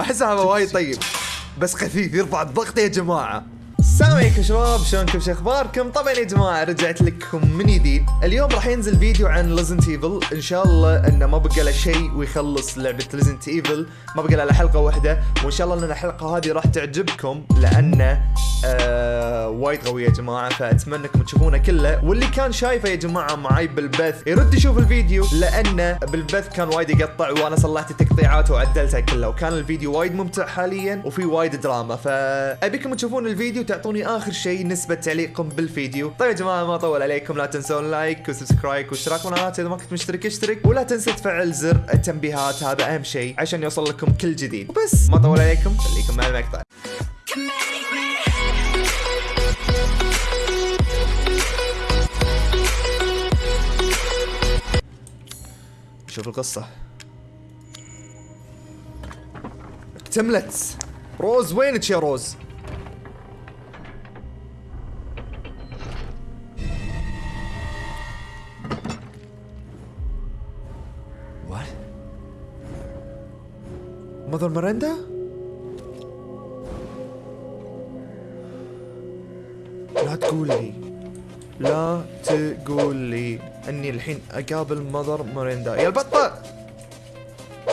أحسها وايد طيب. بس خفيف يرفع الضغط يا جماعة. السلام عليكم شباب شلونكم؟ شو أخباركم؟ طبعا يا جماعة رجعت لكم من جديد. اليوم راح ينزل فيديو عن Resident Evil إن شاء الله إنه ما بقى له شيء ويخلص لعبة Resident Evil ما بقى له حلقة واحدة. وإن شاء الله إن الحلقة هذه راح تعجبكم لأنه آه وايد قوي يا جماعة. فأتمنى إنكم تشوفونه كله. واللي كان شايفه يا جماعة معاي بالبث يرد يشوف الفيديو لأنه بالبث كان وايد يقطع وأنا صلحت التقطيعات وعدلتها كلها. وكان الفيديو وايد ممتع حاليا وفي وايد دراما. فأبيكم تشوفون الفيديو تعطوني آخر شيء نسبة تعليقكم بالفيديو. طيب يا جماعة ما اطول عليكم. لا تنسون like و subscribe واشتراك قناه إذا ما كنت مشترك اشترك. ولا تنسى تفعل زر التنبيهات هذا أهم شيء عشان يوصل لكم كل جديد. وبس ما اطول عليكم. خليكم مع المقطع شوف القصة. اكتملت. روز وينك يا روز؟ ماذر ميرندا لا تقول لي لا تقول لي أني الحين أقابل ماذر ميرندا يا البطة!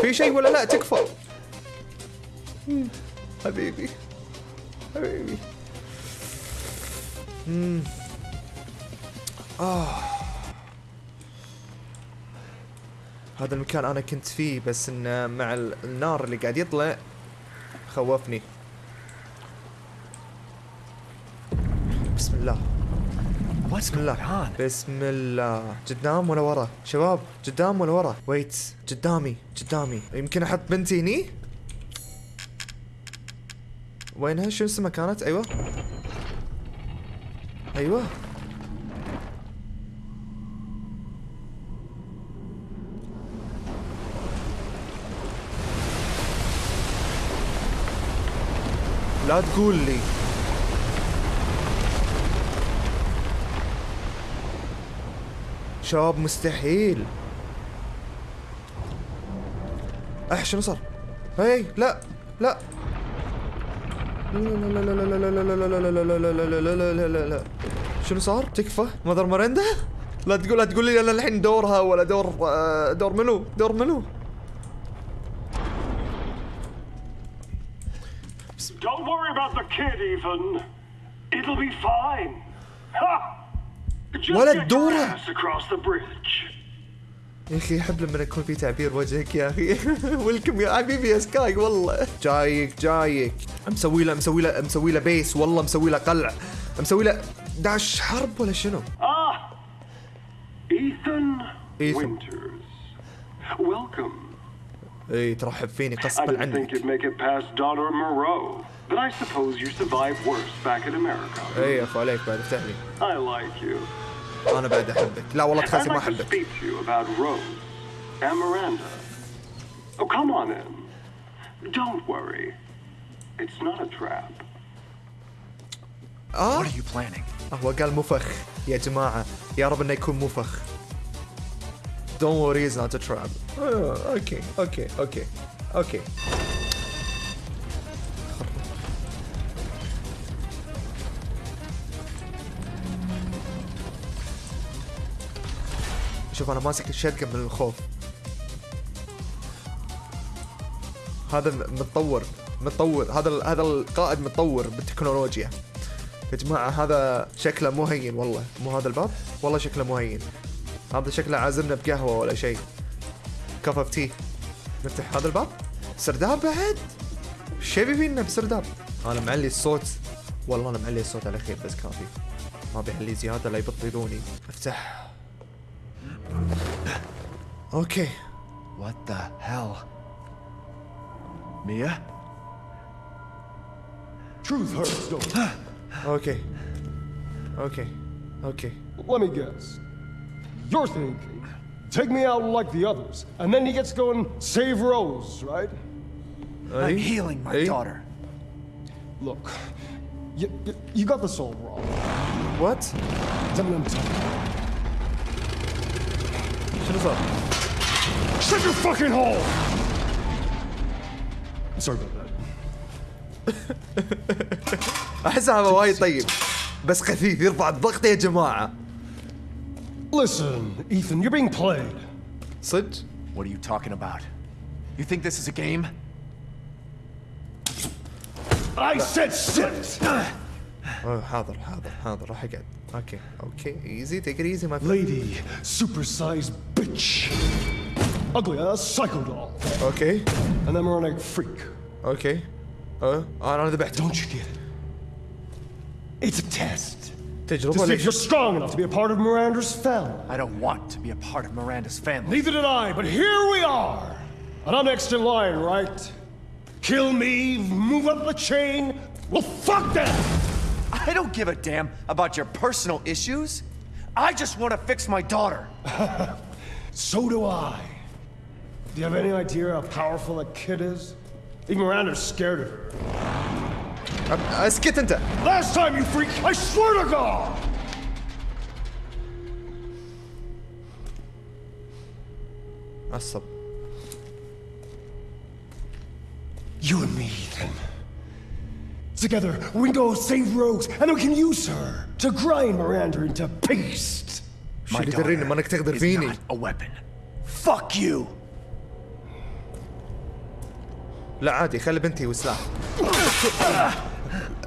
في شيء ولا لا؟ تكفى. حبيبي. حبيبي. آه. هذا المكان أنا كنت فيه بس إنه مع ال- النار اللي قاعد يطلع خوفني. بسم الله. بسم الله? بسم الله. قدام ولا ورا؟ شباب قدام ولا ورا؟ ويت قدامي قدامي يمكن أحط بنتي هني؟ وينها؟ شو اسمها كانت؟ أيوه. أيوه. لا تقول لي شباب مستحيل اح شنو صار؟ هي لا لا لا لا لا لا لا لا لا لا لا لا لا لا لا لا لا لا لا شنو صار؟ تكفى؟ ماذر مرندا؟ لا تقول لا تقول لي أنا الحين دورها ولا دور آه، دور منو؟ دور منو؟ Kid, Ethan. It'll be fine. Ha! Just ولا الدورة. across the bridge. يا أخي أحب لما يكون في تعبير وجهك يا أخي ويلكم يا حبيبي يا سكاي والله جايك جايك مسوي له مسوي له مسوي له بيس والله مسوي له قلع مسوي له داش حرب ولا شنو؟ Ah, Ethan, Ethan. Winters. Welcome. اي ترحب فيني I غصبا didn't think عنك but I suppose you survived worse back in America. اي اخو عليك بعد افتح لي I like you. أنا بعد احبك لا والله I'd تخاسي ما like to احبك speak to you about Rose and Miranda. Oh, come on in. Don't worry. It's not a trap. آه What are you planning? هو قال مفخ يا جماعة يا رب انه يكون مفخ Don't worry it's not a trap آه، أوكي أوكي أوكي أوكي شوف أنا ماسك الشتقة من الخوف. هذا متطور متطور. هذا هذا القائد متطور بالتكنولوجيا. يا جماعة هذا شكله مو هين والله. مو هذا الباب؟ والله شكله مو هين. هذا شكله عازمنا بقهوة ولا شيء. cup of tea نفتح هذا الباب. سرداب بعد؟ شو يبي فينا بسرداب؟ أنا معلي الصوت. والله أنا معلي الصوت على خير بس كافي. ما بيعلي زيادة لا يبطلوني أفتح. Okay. What the hell? Mia? Truth hurts, do okay. Okay. Okay. Let me guess. You're thinking, take me out like the others, and then he gets going save Rose, right? Hey? I'm healing my hey? daughter. Look, you, you, you, got this all wrong. What? Tell me I'm talking. Shut us up. Shut your fucking hole! Sorry about that. احسها هذا وايد طيب بس خفيف يرفع الضغط يا جماعه Listen, Ethan, you're being played. صدق What are you talking about? You think this is a game? I said sit! أوه، حاضر حاضر حاضر راح اقعد اوكي اوكي ايزي تيك ايزي ما Lady, supersized bitch. ugly ass psycho doll. Okay. An emeronic freak. Okay. Uh, on the back. Don't you get it? It's a test. Digital to see if you're strong enough to be a part of Miranda's family. I don't want to be a part of Miranda's family. Neither did I, but here we are. And I'm next in line, right? Kill me, move up the chain. Well, fuck that! I don't give a damn about your personal issues. I just want to fix my daughter. so do I. Do you have any idea how powerful that kid is? Even Miranda's scared of her. اسكت انت Last time, you freak, I swear to God! عصب You and me, Ethan. Together, we can go save Rose, and we can use her to grind Miranda into paste. شو اللي دريني ما انك تقدر is فيني not a weapon. Fuck you. لا عادي خلي بنتي وسلاح.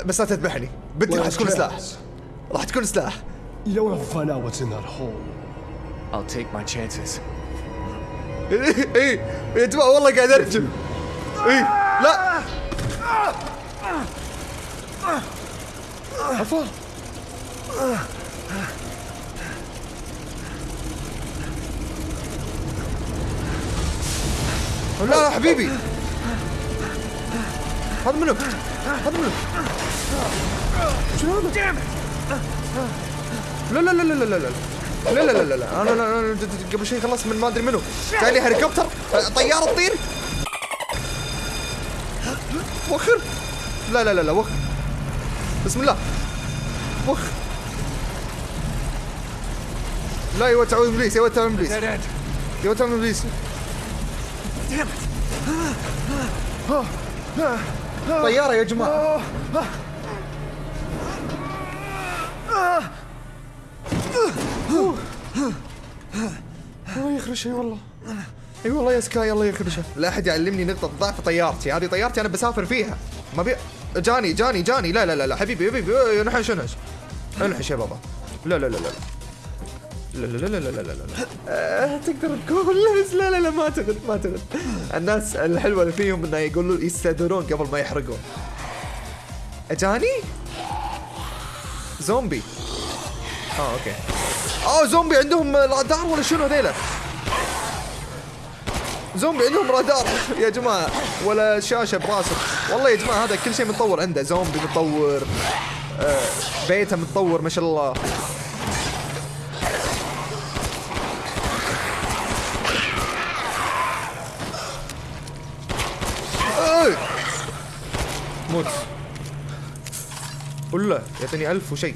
بس لا تذبحني. بنتي راح تكون سلاح. راح تكون سلاح. You don't want to find out what's in that hole. I'll take my chances. إي إيه، يا جماعة والله قاعد ارجم إي لا. عفوا. لا لا حبيبي. هذا منو هذا منو شنو هذا لا لا لا لا لا لا لا لا لا لا لا أنا أنا قبل شوي خلصت من ما ادري منو جاي هليكوبتر طياره تطير وخر لا لا لا لا وخر بسم الله وخ لا ولد تعوذ ابليس ولد تعوذ ابليس ولد تعوذ ابليس. طيارة يا جماعة. الله يخرشها والله. أي والله يا سكاي الله يخرشها لا أحد يعلمني نقطة ضعف طيارتي. هذه طيارتي أنا بسافر فيها. ما بي جاني جاني جاني. لا لا لا لا. حبيبي حبيبي. انحش انحش انحش يا بابا. لا لا لا لا. لا لا لا لا لا لا لا أه تقدر تقول لا لا لا ما أعتقد ما أعتقد. الناس الحلوة اللي فيهم إنه يقولوا يستهدرون قبل ما يحرقون. أجاني؟ زومبي. آه أوكي. آه زومبي عندهم رادار ولا شنو هذيلا؟ زومبي عندهم رادار. يا جماعة ولا شاشة براسه والله يا جماعة هذا كل شيء متطور عنده. زومبي متطور. آه بيته متطور ما شاء الله. موت. ولا يعطيني ألف وشيء.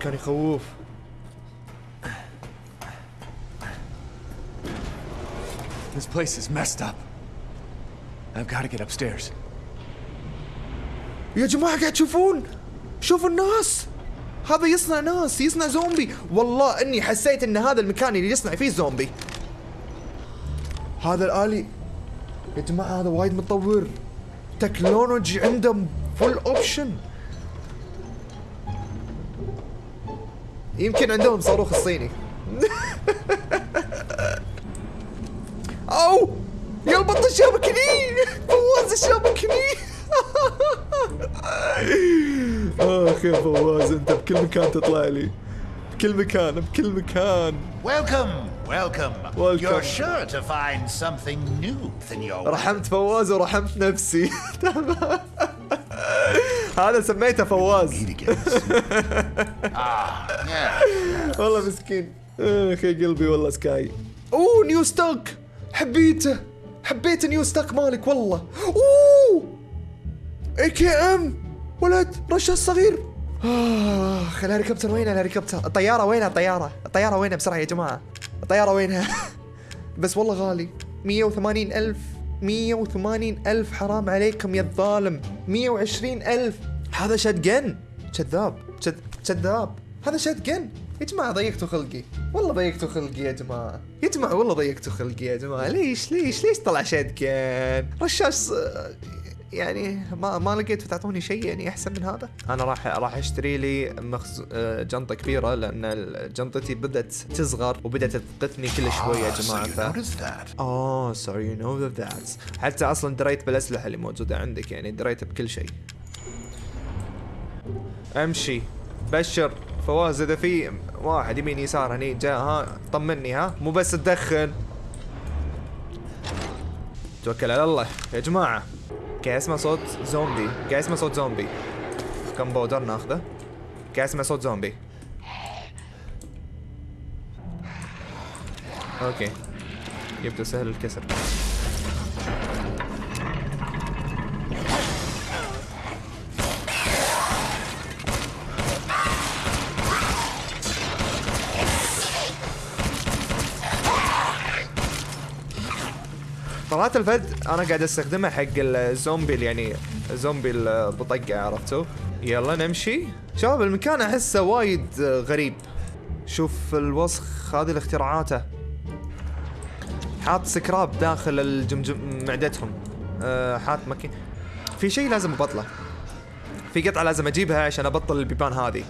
كان يخوف. This place is messed up. I've got to get upstairs. يا جماعة قاعد تشوفون؟ شوفوا الناس. هذا يصنع ناس يصنع زومبي. والله إني حسيت إن هذا المكان اللي يصنع فيه زومبي. هذا الآلي يا جماعة هذا وايد متطور. technology عنده full option يمكن عندهم صاروخ الصيني. أو! يا البط الشبكني فواز الشبكني اخ يا فواز أنت بكل مكان تطلع لي. بكل مكان بكل مكان. Welcome, welcome. Welcome. You're sure to find something new in your way. رحمت فواز ورحمت نفسي. تمام هذا سميته فواز. Ah. والله مسكين. اخ يا قلبي والله سكاي. أوه new stock حبيته. حبيت new stock مالك والله. أوه. AKM ولد رشاش صغير اخ الهليكوبتر وين الهليكوبتر الطيارة وينها الطيارة. الطيارة وينها بسرعة يا جماعة. الطيارة وينها؟ بس والله غالي. 180 ألف 180 ألف حرام عليكم يا الظالم. 120 ألف. هذا شتجن كذاب كذ- كذاب هذا شتجن يا جماعة ضيقتوا خلقي. والله ضيقتوا خلقي يا جماعة. يا جماعة والله ضيقتوا خلقي يا جماعة. ليش ليش ليش طلع شتجن رشاش آه، يعني ما ما لقيت تعطوني شيء يعني أحسن من هذا؟ أنا راح راح أشتري لي مخز... آه، جنطة كبيرة لأن جنطتي بدأت تصغر وبدأت تثقتني كل شوي يا Ah, جماعة. you ف... اوه so you know that. حتى أصلا دريت بالأسلحة اللي موجودة عندك يعني دريت بكل شيء. أمشي. بشر. فواز إذا في واحد يمين يسار هني جاء ها طمني ها. مو بس تدخن. توكل على الله. يا جماعة. قاعد اسمع صوت زومبي قاعد اسمع صوت زومبي gun powder ناخذه قاعد اسمع صوت زومبي okay يبدو سهل الكسر طلعت الفد أنا قاعد أستخدمها حق الزومبي يعني الزومبي البطقة عرفتوا يلا نمشي. شباب المكان أحسه وايد غريب. شوف الوسخ هذه الاختراعاته حاط سكراب داخل الجمجم معدتهم. أه حاط مكي في شيء لازم أبطله. في قطعة لازم أجيبها عشان أبطل البيبان هذه.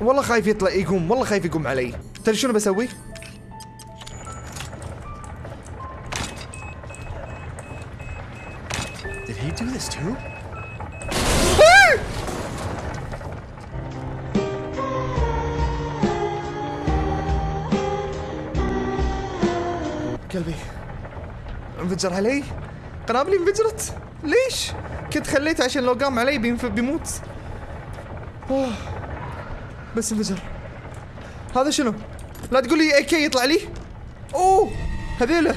والله خايف يطلع يقوم والله خايف يقوم علي. تدري شنو بسوي؟ Did he do this too? قلبي انفجر علي قنابلي انفجرت ليش كنت خليته عشان لو قام علي. بيموت أوه. بس انفجر هذا شنو لا تقول لي اي كي يطلع لي. أوه هذيله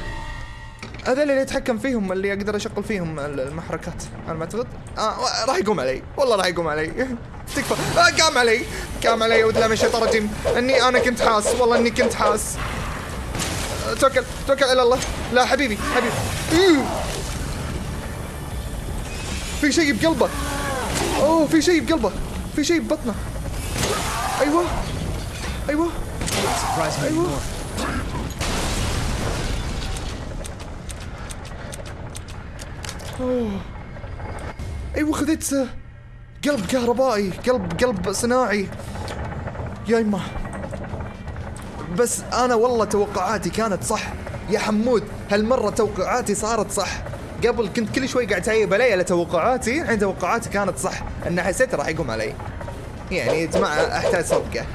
هذول اللي اتحكم فيهم اللي أقدر اشغل فيهم المحركات أنا ما أعتقد. آه راح يقوم علي. والله راح يقوم علي. تكفى. آه قام علي. قام علي اعوذ بالله من الشيطان الرجيم. إني أنا كنت حاس. والله إني كنت حاس. توكل. توكل على الله. لا حبيبي حبيبي. إيوه. في شيء بقلبه. أوه في شيء بقلبه. في شيء ببطنه. أيوه. أيوه. أيوه أوه. أيوه خذيت آه، قلب كهربائي قلب قلب صناعي. يا يما بس أنا والله توقعاتي كانت صح. يا حمود هالمرة توقعاتي صارت صح. قبل كنت كل شوي قاعد تعيب علي على توقعاتي. الحين توقعاتي كانت صح. ان حسيت راح يقوم علي. يعني جماعة أحتاج صدقه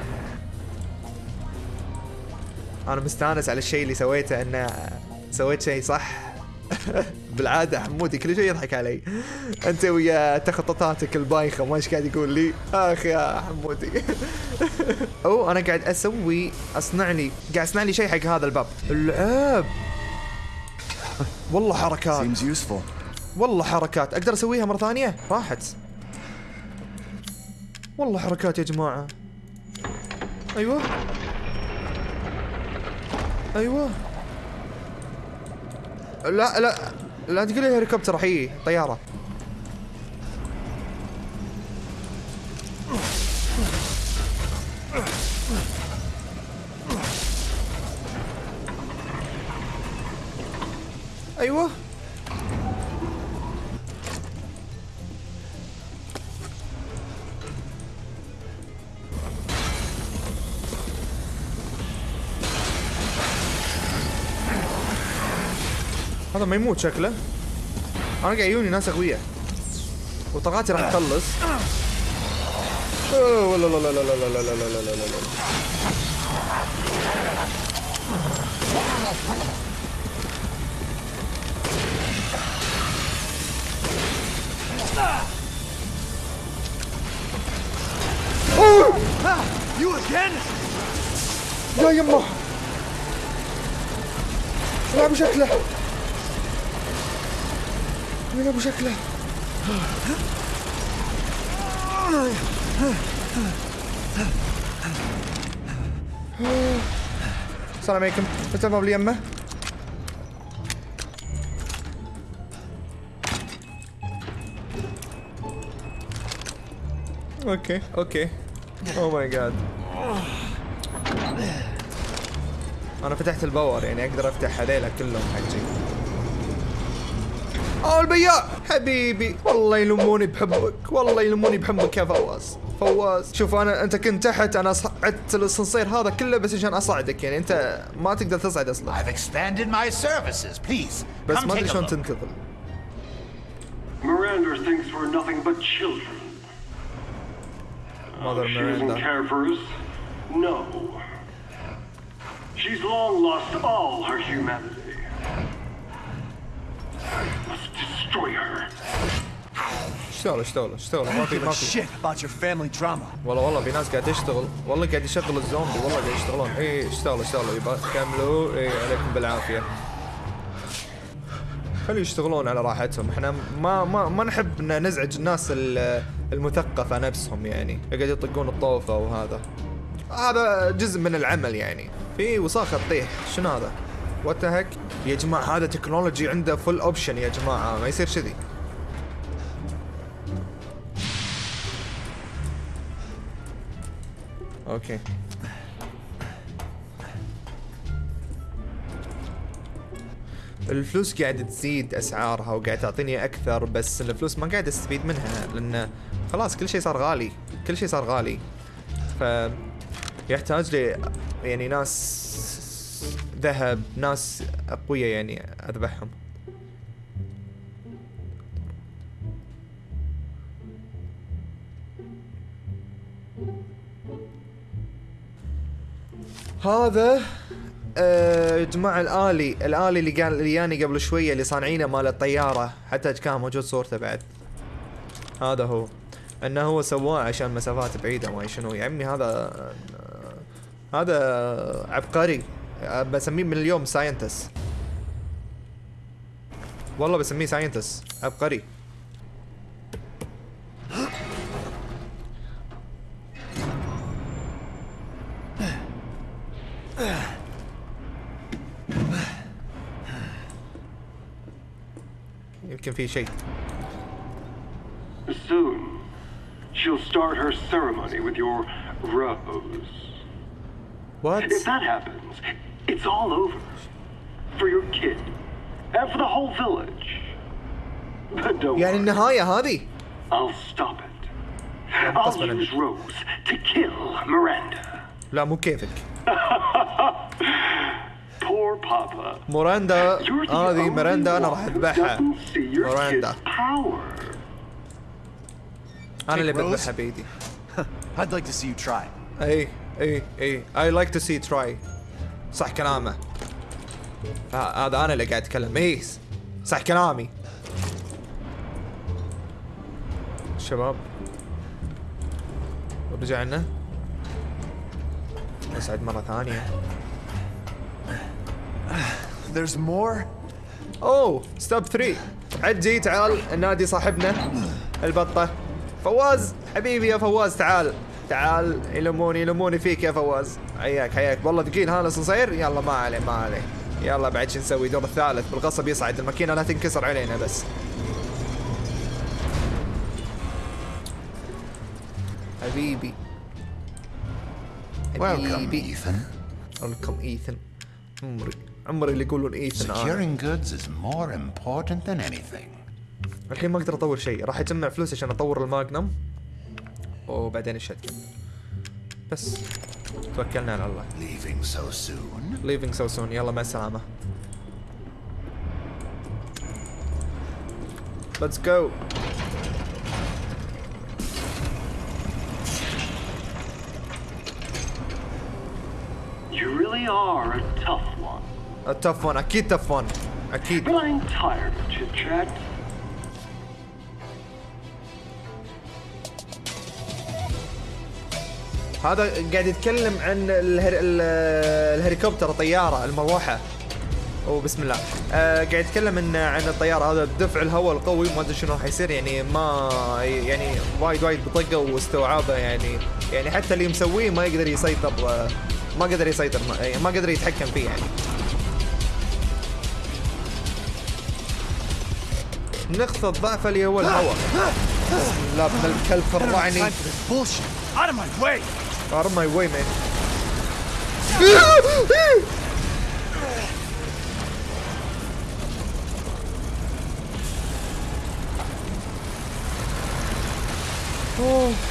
أنا مستأنس على الشيء اللي سويته انه سويت شيء صح. بالعادة حمودي كل شيء يضحك علي. أنت ويا تخطيطاتك البايخة ما إيش قاعد يقول لي؟ أخ يا حمودي. أو أنا قاعد أسوي أصنع لي قاعد أصنع لي شيء حق هذا الباب. العاب والله حركات. والله حركات. أقدر أسويها مرة ثانية؟ راحت. والله حركات يا جماعة. أيوه. أيوه. لا لا لا تقول لي هليكوبتر حقيقي طيارة. أيوه. هذا ما يموت شكله أنا قاعد يجوني ناس اقوياء وطاقاتي راح تخلص لا لا لا لا لا لا لا لا لا لا لا لا You again? يا يمه لعبوا شكله وين ابو شكله السلام عليكم. فتح الباب اللي يمه okay okay. oh my God أنا فتحت ال power يعني أقدر افتح هذيلا كلهم حجي اوه البياع حبيبي والله يلموني بحبك والله يلموني بحبك يا فواز فواز شوف أنا أنت كنت تحت أنا صعدت الاسانسير هذا كله بس عشان أصعدك يعني أنت ما تقدر تصعد أصلا I've expanded my services. Please, بس come ما أدري شلون. تنتقل Miranda thinks we're nothing but children. ماذر She doesn't ميراندا care for us? No. She's long lost all her humanity. Must destroy her. اشتغل اشتغل اشتغل ما في ما Give a في. Shit about your family drama. والله والله في ناس قاعد تشتغل. والله قاعد يشغل الزومبي. والله قاعد يشتغلون. اي اشتغلوا اشتغلوا يبا كملوا. اي عليكم بالعافية. خلوا يشتغلون على راحتهم. إحنا ما ما ما نحب إن نزعج الناس ال- المثقفة نفسهم يعني. قاعد يطقون الطوفة وهذا. هذا جزء من العمل يعني. في وساخة تطيح. شنو هذا؟ what the heck يا جماعة هذا technology عنده full option يا جماعة. ما يصير كذي. okay الفلوس قاعدة تزيد أسعارها وقاعد تعطيني أكثر بس الفلوس ما قاعد أستفيد منها لأن خلاص كل شيء صار غالي. كل شيء صار غالي. ف يحتاج لي يعني ناس ذهب ناس أقوياء يعني أذبحهم. هذا آه، يا جماعة الآلي الآلي اللي قال اللي جاني قبل شوية اللي صانعينه مال الطيارة حتى كان موجود صورته بعد. هذا هو. إنه هو سواه عشان مسافات بعيدة ما شنو. يا عمي هذا آه، هذا عبقري. آه، بسميه من اليوم scientist والله بسميه scientist عبقري يمكن في شيء. Soon, she'll start her ceremony with your rose. وات If that happens, it's all over. For your kid. And for the whole village. But don't يعني worry, النهاية هذه I'll stop it. I'll غصباً use عنك. Rose to kill Miranda. لا مو كيفك Poor Papa. موراندا You're the هذه only ميراندا انا one راح who اذبحها doesn't see your ميراندا kid's power. انا اللي Take Rose? بذبحها بايدي I'd like to see you try. اي اي اي اي لايك تو سي تراي صح كلامه. هذا أنا اللي قاعد أتكلم. اي صح كلامي. شباب. رجعنا نصعد مرة ثانية. There's more? أوه stop 3 عجي تعال النادي صاحبنا. البطة. فواز حبيبي يا فواز تعال. تعال يلموني يلموني فيك يا فواز. حياك حياك. والله ثقيل. هذا الاسانسير يلا ما عليه ما عليه. يلا بعد شو نسوي؟ دور الثالث. بالغصب يصعد. الماكينة لا تنكسر علينا بس. حبيبي. حبيبي. Ethan. ويلكم ايثن عمري عمري اللي يقولون ايثن. Securing goods is more important than anything. الحين ما أقدر أطور شيء. راح أجمع فلوس عشان أطور الماجنم. وبعدين الشتجن بس توكلنا على الله Leaving so soon? leaving so soon يلا مع السلامة let's go You really are a tough one. a tough one أكيد tough one أكيد But I'm tired of chit chat. هذا قاعد يتكلم عن الهر... ال- الهليكوبتر طيارة المروحة. اوه بسم الله. آه قاعد يتكلم إن عن الطيار هذا دفع الهواء القوي ما أدري شنو راح يصير. يعني ما يعني وايد وايد بطقة واستوعابة. يعني يعني حتى اللي مسويه ما يقدر يسيطر آه ما قدر يسيطر ما, يعني ما قدر يتحكم فيه يعني. نقطة ضعف اللي هو الهواء. الله. ابن الكلب خرعني Time for this bullshit. Out of my way. out of my way man اوه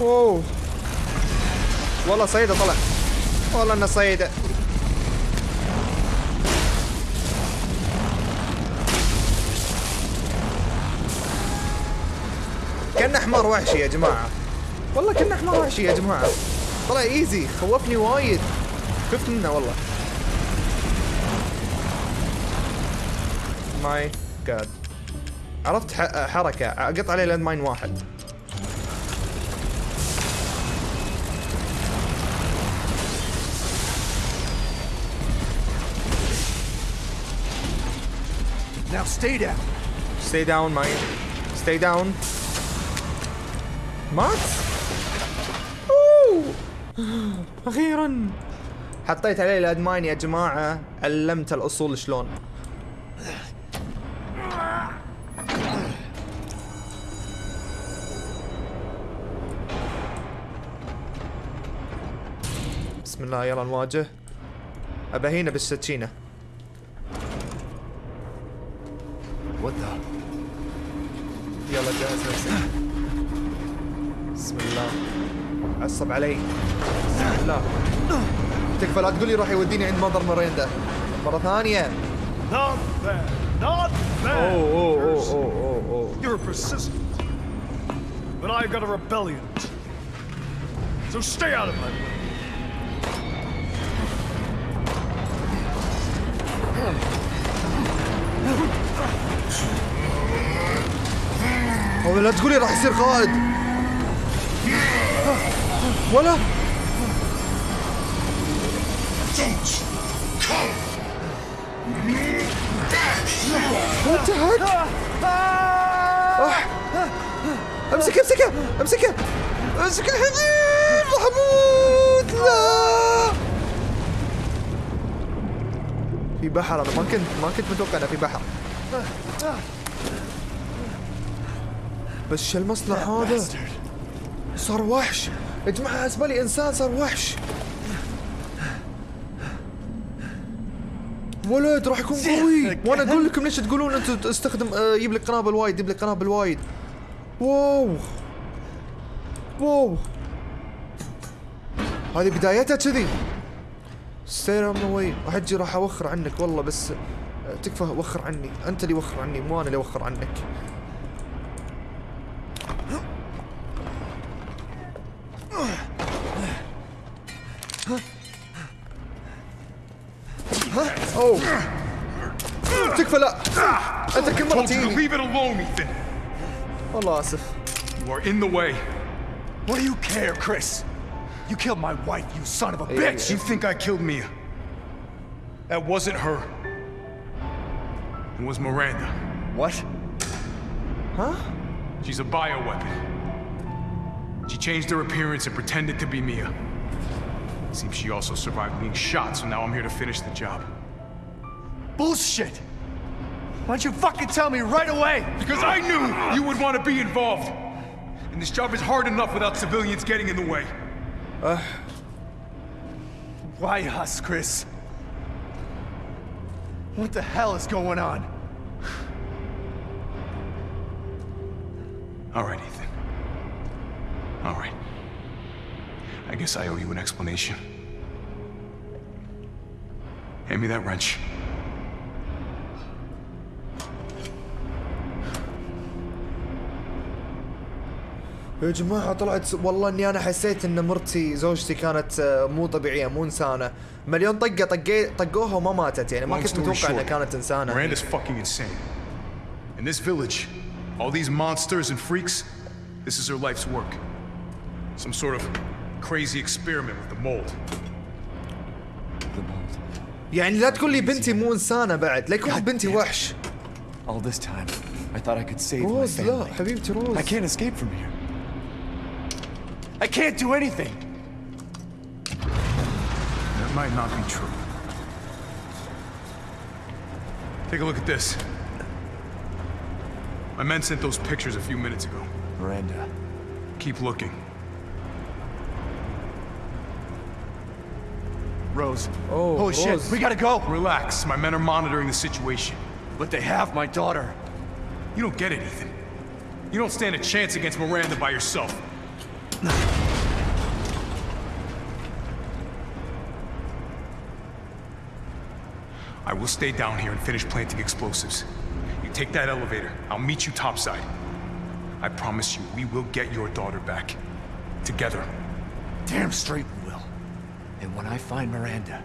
أوه. والله صيده طلع. والله انه صيده كان حمار وحشي يا جماعة. والله كان حمار وحشي يا جماعة. طلع easy خوفني وايد. خفت منه والله. my God عرفت حركة. أقط عليه land mine واحد. Now stay down. Stay down, mate. Stay down. مات؟ أوه. أخيرا حطيت عليه الأدمان يا جماعة علمت الأصول شلون بسم الله يلا نواجه أبهينا بالسكينة What the? يلا جهز نفسك بسم الله عصب علي الله تكفى لا تقول لي روح يوديني عند مدر مريندا مرة ثانية Not bad. Not bad. أوه أوه أوه Percy. أوه أوه اوه You're persistent. But I've got a rebellion. So stay out of my way. هو لا تقول لي راح يصير قائد ولا What the heck? آه. امسكه امسكه امسكه أمسك الحبيب راح أموت لا. في بحر أنا ما كنت ما كنت متوقع إنه في بحر. بس شو المصنع هذا؟ صار وحش. يا جماعة حسب لي انسان صار وحش. ولد راح يكون قوي. وأنا أقول لكم ليش تقولون أنتم استخدم آه، يجيب لك قنابل وايد يجيب لك قنابل وايد. wow. wow. هذه بدايتها كذي. stay out my way راح أجي راح اوخر عنك والله بس آه، تكفى وخر عني. انت اللي وخر عني مو أنا اللي اوخر عنك. Ethan, me, You are in the way. What do you care, Chris? You killed my wife, you son of a hey, bitch! You think I killed Mia? That wasn't her. It was Miranda. What? Huh? She's a bioweapon. She changed her appearance and pretended to be Mia. Seems she also survived being shot, so now I'm here to finish the job. Bullshit! Why don't you fucking tell me right away? Because I knew you would want to be involved. And this job is hard enough without civilians getting in the way. Uh... Why us, Chris? What the hell is going on? All right, Ethan. All right. I guess I owe you an explanation. Hand me that wrench. يا جماعة طلعت والله اني أنا حسيت ان مرتي زوجتي كانت آه، مو طبيعية مو انسانة مليون طقة طقي طقوها وما ماتت يعني ما كنت متوقع انها كانت انسانة Miranda's fucking insane. In this village, all these monsters and freaks, this is her life's work. Some sort of crazy experiment with the mold. يعني لا تقول لي بنتي مو انسانة بعد لا يكون بنتي وحش All this time, I thought I could save my روز لا family. حبيبتي روز I can't escape from here. I can't do anything. That might not be true. Take a look at this. My men sent those pictures a few minutes ago. Miranda, Keep looking. Rose. Oh, Holy shit, we gotta go. Relax, my men are monitoring the situation. But they have my daughter. You don't get it, Ethan. You don't stand a chance against Miranda by yourself. I will stay down here and finish planting explosives. You take that elevator. I'll meet you topside. I promise you, we will get your daughter back. Together. Damn straight we will. And when I find Miranda,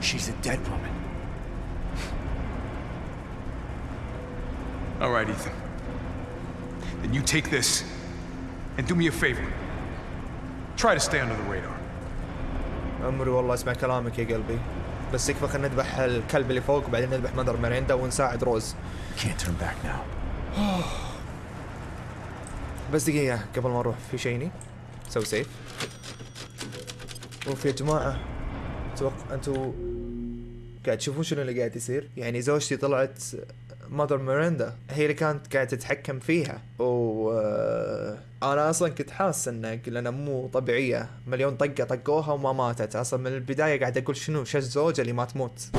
she's a dead woman. All right, Ethan. Then you take this and do me a favor. Try to stay under the radar. عمري والله اسمع كلامك يا قلبي بس يكفى خلينا نذبح الكلب اللي فوق وبعدين نذبح Mother Miranda ونساعد روز. بس دقيقة قبل ما نروح خليني اسوي save اوف يا جماعة أتوقع أنتوا قاعد تشوفون شنو اللي قاعد يصير؟ يعني زوجتي طلعت Mother Miranda هي اللي كانت قاعدة تتحكم فيها. و آه، أنا أصلا كنت حاس إنه لانها مو طبيعية. مليون طقة طقوها وما ماتت. أصلا من البداية قاعد أقول شنو شو الزوجة اللي ما تموت؟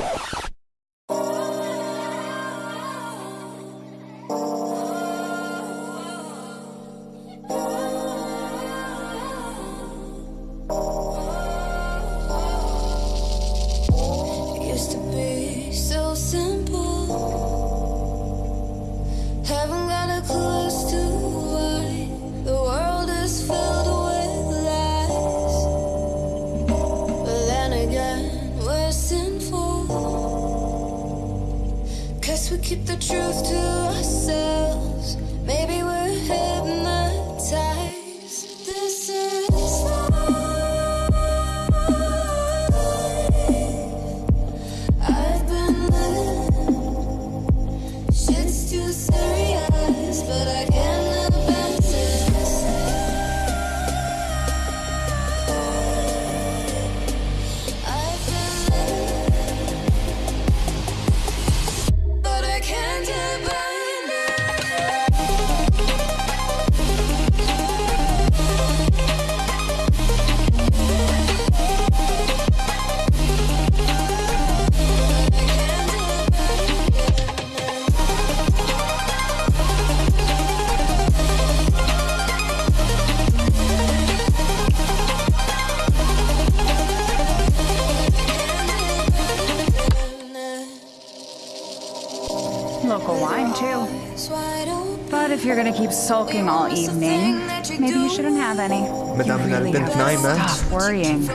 sulking all evening, maybe you shouldn't have any. مدام You really البنت have to نايمة. Stop worrying.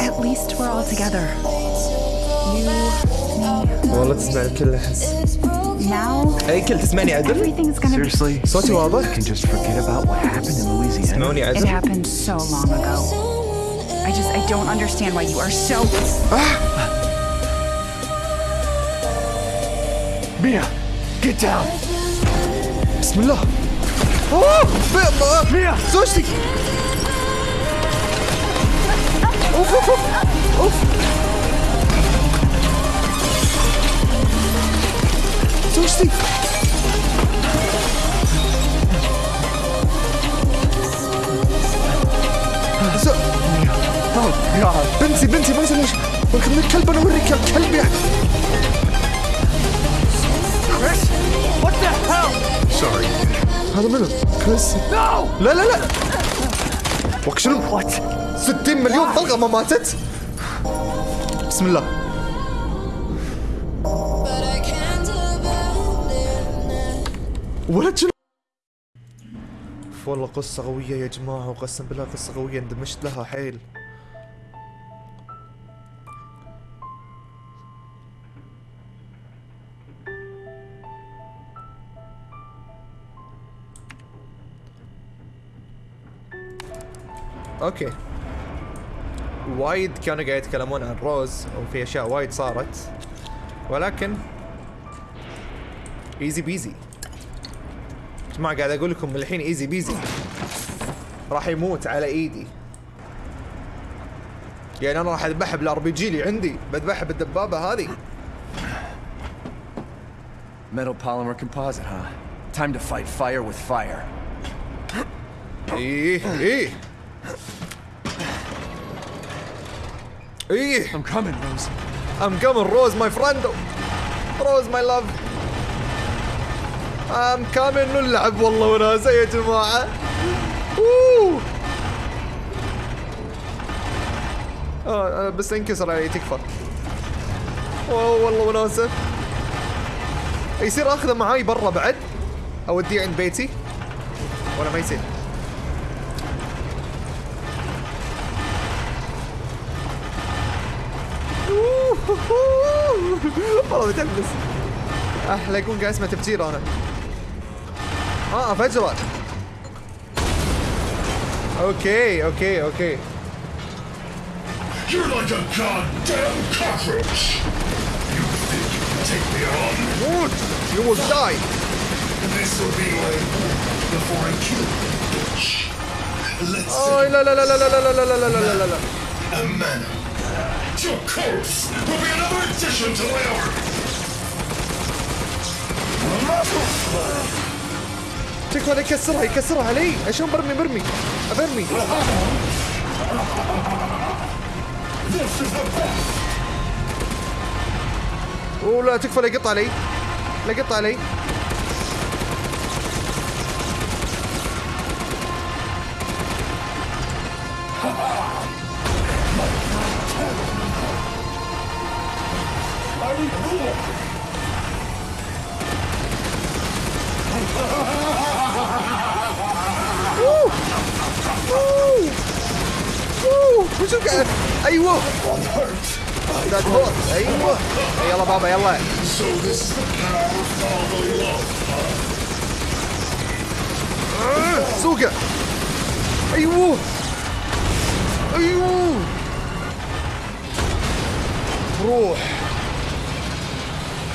At least we're all together. You, me. والله تسمع الكل احس Now اي كل تسمعني عدل everything's gonna be. Seriously? صوتي واضح can just forget about what happened in Louisiana. تسمعوني It عدل happened so long ago. I just I don't understand why you are so. Mia, get down. بسم الله اوه ب- ب- زوجتي اوف اوف اوف اوف زوجتي زو... Oh God. بنتي بنتي ما يسوي شيء ولكن الكلب أنا اوريك الكلب يعني Chris, what the hell? Sorry, Ethan. هذا منو؟ كريس No! لا لا لا وك شنو؟ What? 60 مليون طلقة ما ماتت بسم الله. ولد شنو؟ والله قصة قوية يا جماعة وقسم بالله قصة قوية اندمجت لها حيل okay. وايد كانوا قاعد يتكلمون عن روز وفي أشياء وايد صارت. ولكن easy peasy جماعة قاعد أقول لكم الحين easy peasy راح يموت على إيدي. يعني أنا راح أذبحه بال RPG اللي عندي بذبحه بالدبابة هذه. Metal polymer composite, huh? Time to fight fire with fire. إيه إيه. إيه. I'm coming, Rose. I'm coming Rose my friend. Rose my love. I'm coming نلعب والله وناسة يا جماعة. اوه آه بس انكسر علي تكفى. اوه والله وناسة يصير أخذه معاي برا بعد. أوديه عند بيتي. ولا ما يصير. والله متحمس اه لا يكون قاعد اسمع تفجير انا اه افجره اوكي اوكي اوكي You're like a goddamn cockroach! You think you can take me on? موت you will die This will be my before I kill you, bitch. Let's oh لا لا لا لا لا لا لا لا لا لا لا لا a man. Your corpse will be another addition to my لا يكسرها يكسرها علي عشان برمي برمي. برمي. This is the best. أوه لا تكفى لا يقط علي لا يقط علي love. آه، سوقه. أيوه. أيوه. روح.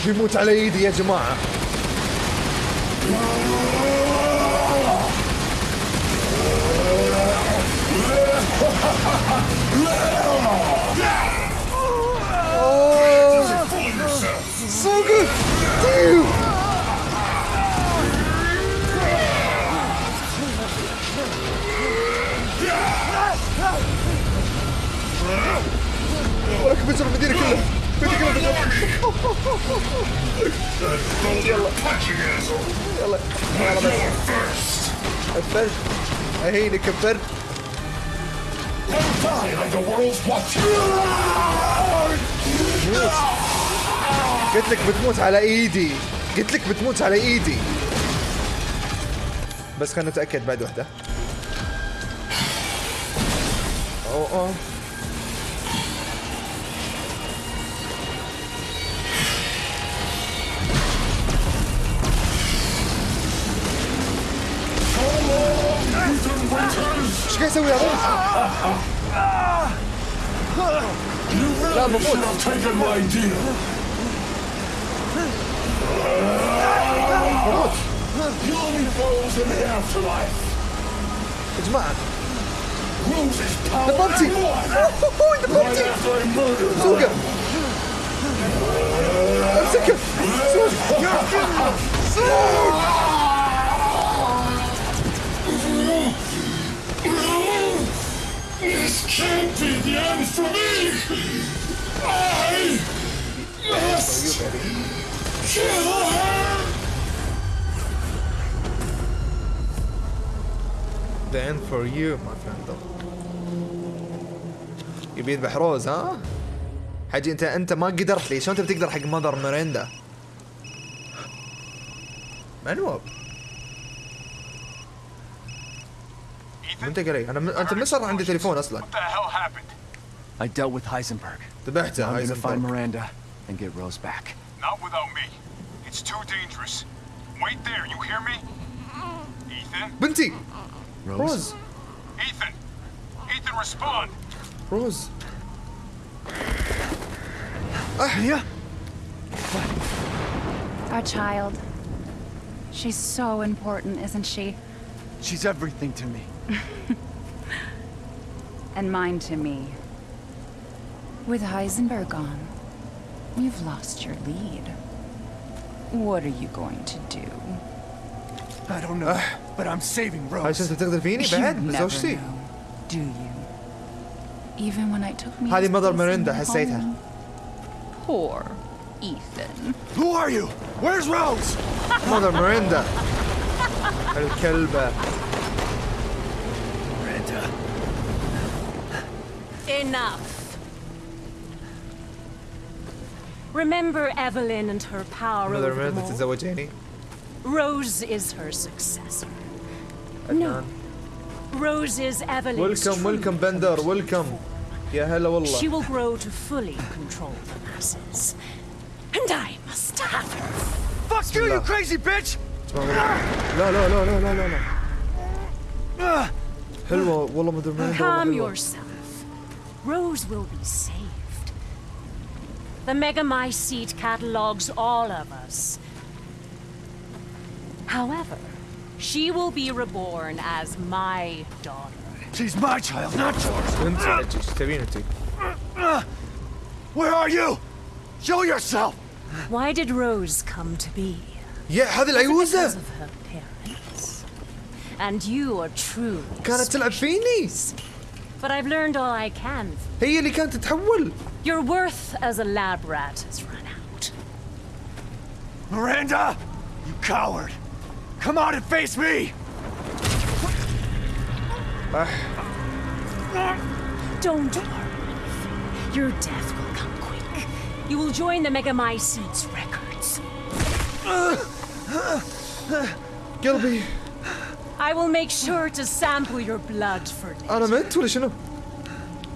بيموت على إيدي يا جماعة. so good! Damn! انا كبيت على المدينه كلها المدينه كلها يلا يلا يلا بس الفرد اهينك الفرد Don't die like the world's watching! قلت لك بتموت على إيدي. قلت لك بتموت على إيدي. بس خلينا نتأكد بعد وحدة. أوه أوه. إيش قاعد يسوي هذا؟ لا المفروض What? You'll be in the afterlife. It's mad. The Bumpty! Oh, the Bumpty! Right Suga! I'm sick of... Suga! Suga! This can't be the end for me! I must... kill. The end for you my friend يبي يذبح روز ها؟ حجي انت أنت ما قدرت لي شلون انت بتقدر حق ماذر ميريندا؟ منوب انت قري أنا أنت من صار عندي تليفون أصلا? I dealt with Heisenberg. ذبحته I'm gonna find Miranda and get Rose back. Not without me. It's too dangerous. Wait there, you hear me? Ethan? بنتي Rose? روز Ethan! Ethan, respond! روز Mia? Our child. She's so important, isn't she? She's everything to me. And mine to me. With Heisenberg gone, you've lost your lead. What are you going to do? I don't know, but I'm saving هاي Rose. شفت تقدر فيني You بعد never بزوجتي know, do you? Even when I took me هذه مدر مريندا حسيتها Poor Ethan. Who are you? Where's Rose? مدر مريندا الكلبة Miranda. Enough. Remember Evelyn and her power مدر over the مريندا mole? تتزوجيني Rose is her successor. عدنان Rose is Evelyn's ويلكم true ويلكم بندر ويلكم يا هلا She والله will grow to fully control the masses. And I must have her. Fuck you, you crazy bitch! لا لا لا لا لا لا لا حلوة والله مدر مريندا Calm والله حلوة. yourself. Rose will be saved. The Megamycete catalogs all of us. However, she will be reborn as my daughter. She's my child, not yours. انت ايش تبين انت؟ Where are you? Show yourself! Why did Rose come to be? يا هذه Because العيوزة of her parents. And you are truly كانت تلعب فيني But I've learned all I can. هي اللي كانت تتحول Your worth as a lab rat has run out. Miranda! You coward! Come out and face me! Uh. Don't worry. Your death will come quick. You will join the Megamycetes records. Gilby. I will make sure to sample your blood for later.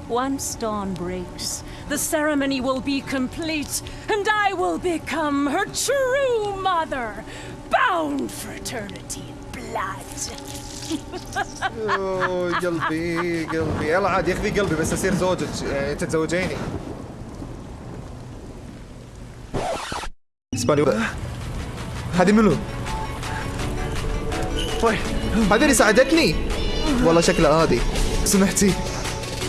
Once dawn breaks, the ceremony will be complete, and I will become her true mother, bound for eternity in blood. أوه، قلبي قلبي. يلا عاد يكفي قلبي بس أصير زوجك يعني تتزوجيني إسباني هذه منو؟ وي، هذه اللي ساعدتني؟ والله شكلها هذه. سمحتي؟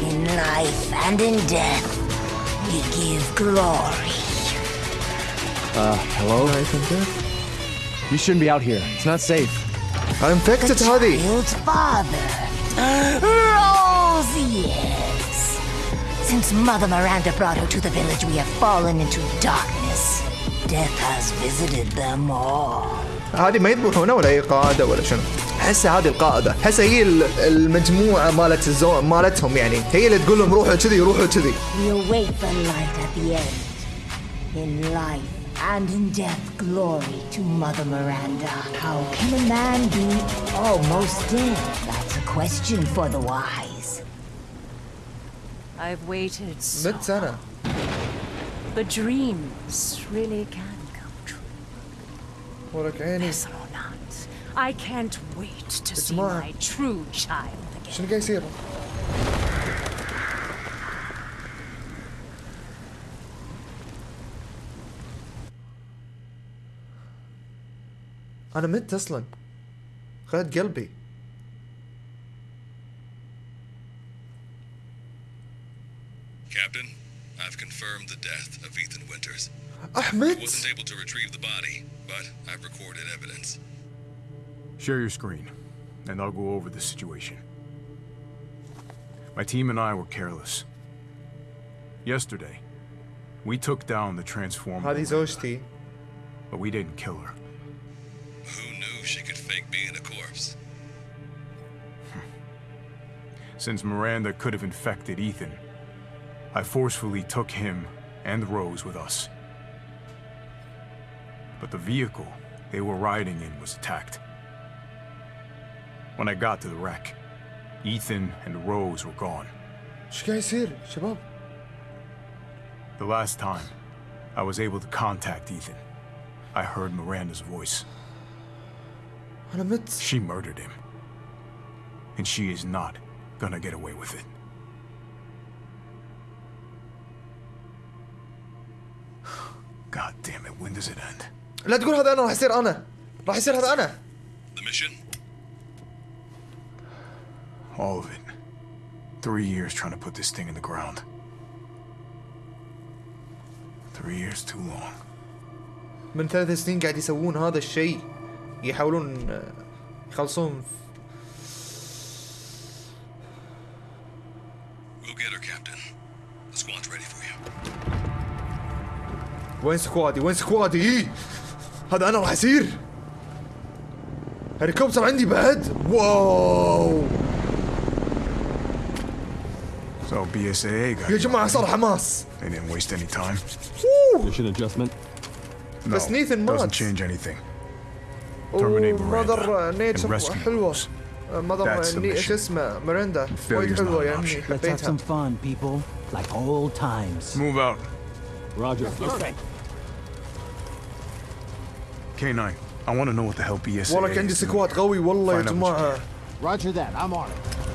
In life and in death, we give glory. Uh, hello? You shouldn't be out here. It's not safe. I'm infected هذه Child's father, Rose, yes. Since Mother Miranda brought her to the village, we have fallen into darkness. Death has visited them all. هذه ما يذبحونه ولا هي قاعدة ولا شنو؟ احسها هذه القائدة، احسها هي ال- المجموعة مالت الزو... مالتهم يعني، هي اللي تقول لهم روحوا كذي روحوا كذي. We await the light at the end. In life and in death, glory to Mother Miranda. How can a man be almost dead? That's a question for the wise. I've waited so سنة. But dreams really can come true. عيني or not, I can't wait to see جماعة. my true child again. شنو قاعد يصير؟ أنا مت أصلا. خذت قلبي. Captain, I've confirmed the death of Ethan Winters. أحمد Wasn't able to retrieve the body, but I've recorded evidence. Share your screen, and I'll go over the situation. My team and I were careless. Yesterday, we took down the Transformer. Hadi's Oshti. But we didn't kill her. Who knew she could fake being a corpse? Since Miranda could have infected Ethan, I forcefully took him and Rose with us. But the vehicle they were riding in was attacked. When I got to the wreck, Ethan and Rose were gone. ايش قاعد يصير شباب؟ The last time I was able to contact Ethan, I heard Miranda's voice. انا مت She murdered him. And she is not gonna get away with it. God damn it, when does it end? لا تقول هذا انا راح يصير انا راح يصير هذا انا The mission? All of it. Three years trying to put this thing in the ground. Three years too long. من ثلاث سنين قاعد يسوون هذا الشيء يحاولون آه، يخلصون We'll get her, Captain. The squad's ready for you. وين squad ي وين squad ي إيه؟ هذا أنا راح يصير هليكوبتر عندي بعد wow So BSAA got يا جماعة صار حماس They didn't waste any time. Mission adjustment. No, بس نيثن doesn't مات change anything. Terminate ماذر Miranda and نيتشر rescue حلوة Rose. ماذر That's the ني- mission. شو اسمه مريندا Failure's وايد not حلوة an يا عمي option. Let's have حبيتها some fun, people. Like old times. Move out. Roger. Okay. K9, I want to know what the hell BSAA والله عندي is doing. سكواد قوي والله يا Find out what you جماعة Roger that. I'm on it.